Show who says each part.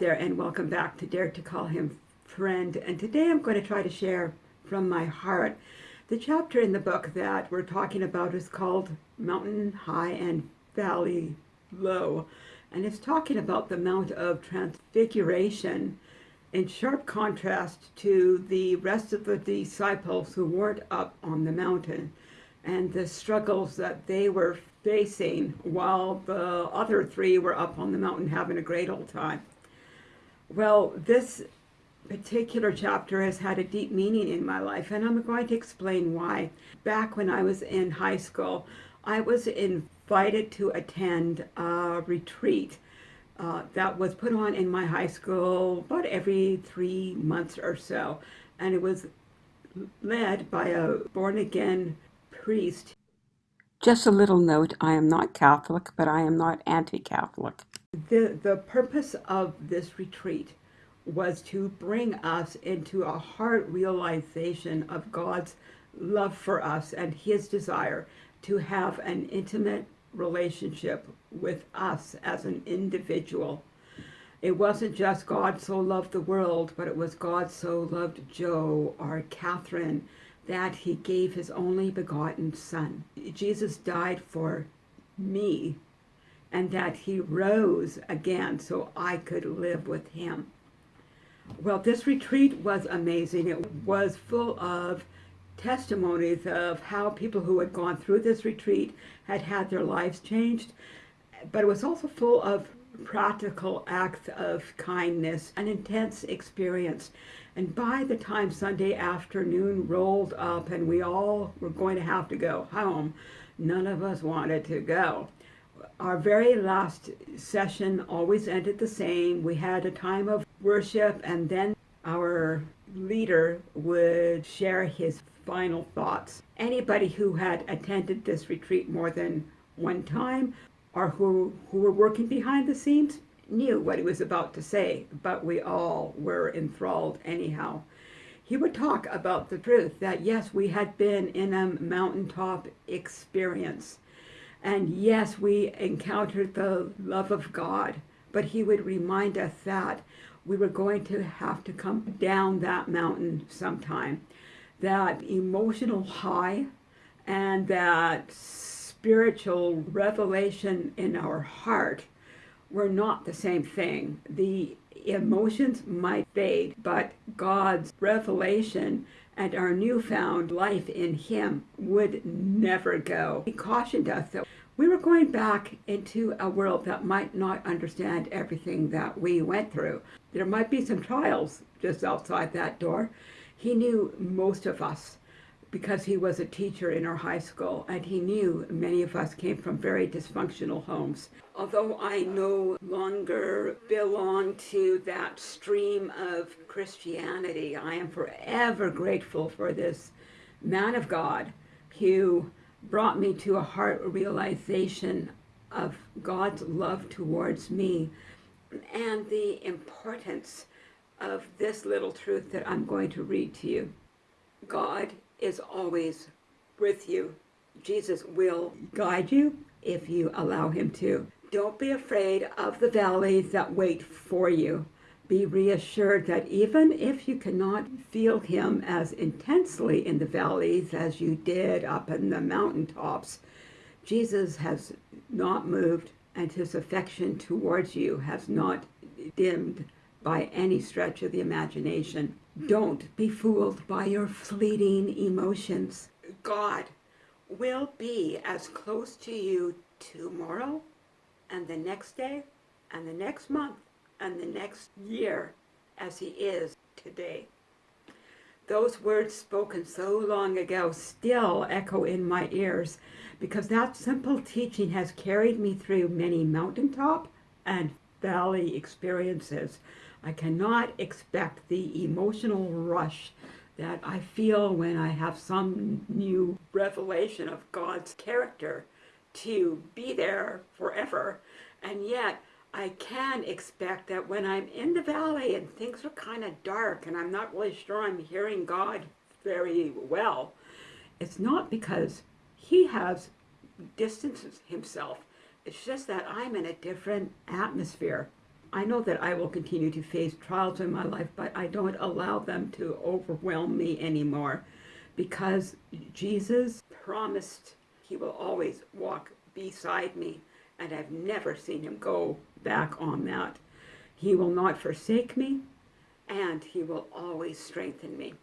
Speaker 1: there and welcome back to Dare to Call Him Friend. And today I'm going to try to share from my heart. The chapter in the book that we're talking about is called Mountain High and Valley Low. And it's talking about the Mount of Transfiguration in sharp contrast to the rest of the disciples who weren't up on the mountain and the struggles that they were facing while the other three were up on the mountain having a great old time. Well, this particular chapter has had a deep meaning in my life, and I'm going to explain why. Back when I was in high school, I was invited to attend a retreat uh, that was put on in my high school about every three months or so. And it was led by a born-again priest.
Speaker 2: Just a little note, I am not Catholic, but I am not anti-Catholic.
Speaker 1: The, the purpose of this retreat was to bring us into a heart realization of God's love for us and his desire to have an intimate relationship with us as an individual. It wasn't just God so loved the world, but it was God so loved Joe or Catherine that he gave his only begotten son. Jesus died for me and that he rose again so I could live with him. Well, this retreat was amazing. It was full of testimonies of how people who had gone through this retreat had had their lives changed, but it was also full of practical acts of kindness, an intense experience. And by the time Sunday afternoon rolled up and we all were going to have to go home, none of us wanted to go. Our very last session always ended the same. We had a time of worship and then our leader would share his final thoughts. Anybody who had attended this retreat more than one time or who, who were working behind the scenes knew what he was about to say, but we all were enthralled anyhow. He would talk about the truth that yes, we had been in a mountaintop experience. And yes, we encountered the love of God, but he would remind us that we were going to have to come down that mountain sometime. That emotional high and that spiritual revelation in our heart were not the same thing. The emotions might fade, but God's revelation and our newfound life in Him would never go. He cautioned us that we were going back into a world that might not understand everything that we went through. There might be some trials just outside that door. He knew most of us because he was a teacher in our high school and he knew many of us came from very dysfunctional homes. Although I no longer belong to that stream of Christianity, I am forever grateful for this man of God who brought me to a heart realization of God's love towards me and the importance of this little truth that I'm going to read to you. God is always with you. Jesus will guide you if you allow him to. Don't be afraid of the valleys that wait for you. Be reassured that even if you cannot feel him as intensely in the valleys as you did up in the mountaintops, Jesus has not moved and his affection towards you has not dimmed by any stretch of the imagination. Don't be fooled by your fleeting emotions. God will be as close to you tomorrow and the next day and the next month and the next year as he is today. Those words spoken so long ago still echo in my ears because that simple teaching has carried me through many mountaintop and valley experiences I cannot expect the emotional rush that I feel when I have some new revelation of God's character to be there forever. And yet, I can expect that when I'm in the valley and things are kind of dark and I'm not really sure I'm hearing God very well, it's not because he has distanced himself. It's just that I'm in a different atmosphere I know that I will continue to face trials in my life, but I don't allow them to overwhelm me anymore because Jesus promised he will always walk beside me, and I've never seen him go back on that. He will not forsake me, and he will always strengthen me.